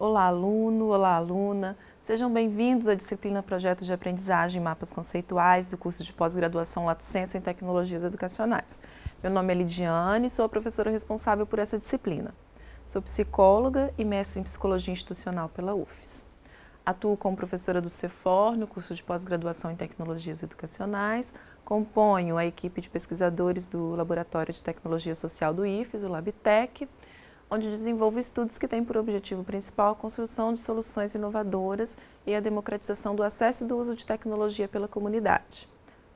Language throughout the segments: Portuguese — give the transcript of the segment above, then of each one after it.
Olá, aluno, olá, aluna. Sejam bem-vindos à disciplina Projetos de Aprendizagem e Mapas Conceituais do curso de pós-graduação Lato Senso em Tecnologias Educacionais. Meu nome é Lidiane e sou a professora responsável por essa disciplina. Sou psicóloga e mestre em Psicologia Institucional pela UFES. Atuo como professora do CEFOR, no curso de pós-graduação em Tecnologias Educacionais. Componho a equipe de pesquisadores do Laboratório de Tecnologia Social do IFES, o LabTech, onde desenvolvo estudos que têm por objetivo principal a construção de soluções inovadoras e a democratização do acesso e do uso de tecnologia pela comunidade.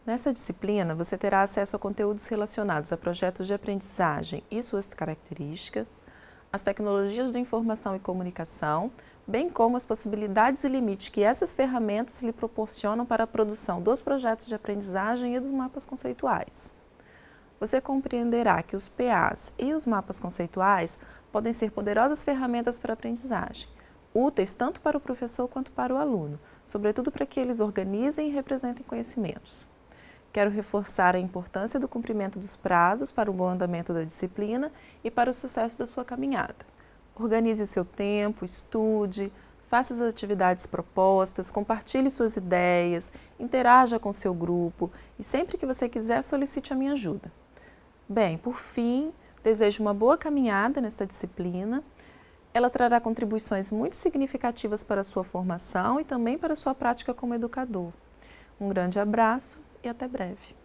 Nessa disciplina, você terá acesso a conteúdos relacionados a projetos de aprendizagem e suas características, as tecnologias de informação e comunicação, bem como as possibilidades e limites que essas ferramentas lhe proporcionam para a produção dos projetos de aprendizagem e dos mapas conceituais. Você compreenderá que os PAs e os mapas conceituais podem ser poderosas ferramentas para a aprendizagem, úteis tanto para o professor quanto para o aluno, sobretudo para que eles organizem e representem conhecimentos. Quero reforçar a importância do cumprimento dos prazos para o bom andamento da disciplina e para o sucesso da sua caminhada. Organize o seu tempo, estude, faça as atividades propostas, compartilhe suas ideias, interaja com seu grupo e sempre que você quiser solicite a minha ajuda. Bem, por fim, Desejo uma boa caminhada nesta disciplina. Ela trará contribuições muito significativas para a sua formação e também para a sua prática como educador. Um grande abraço e até breve.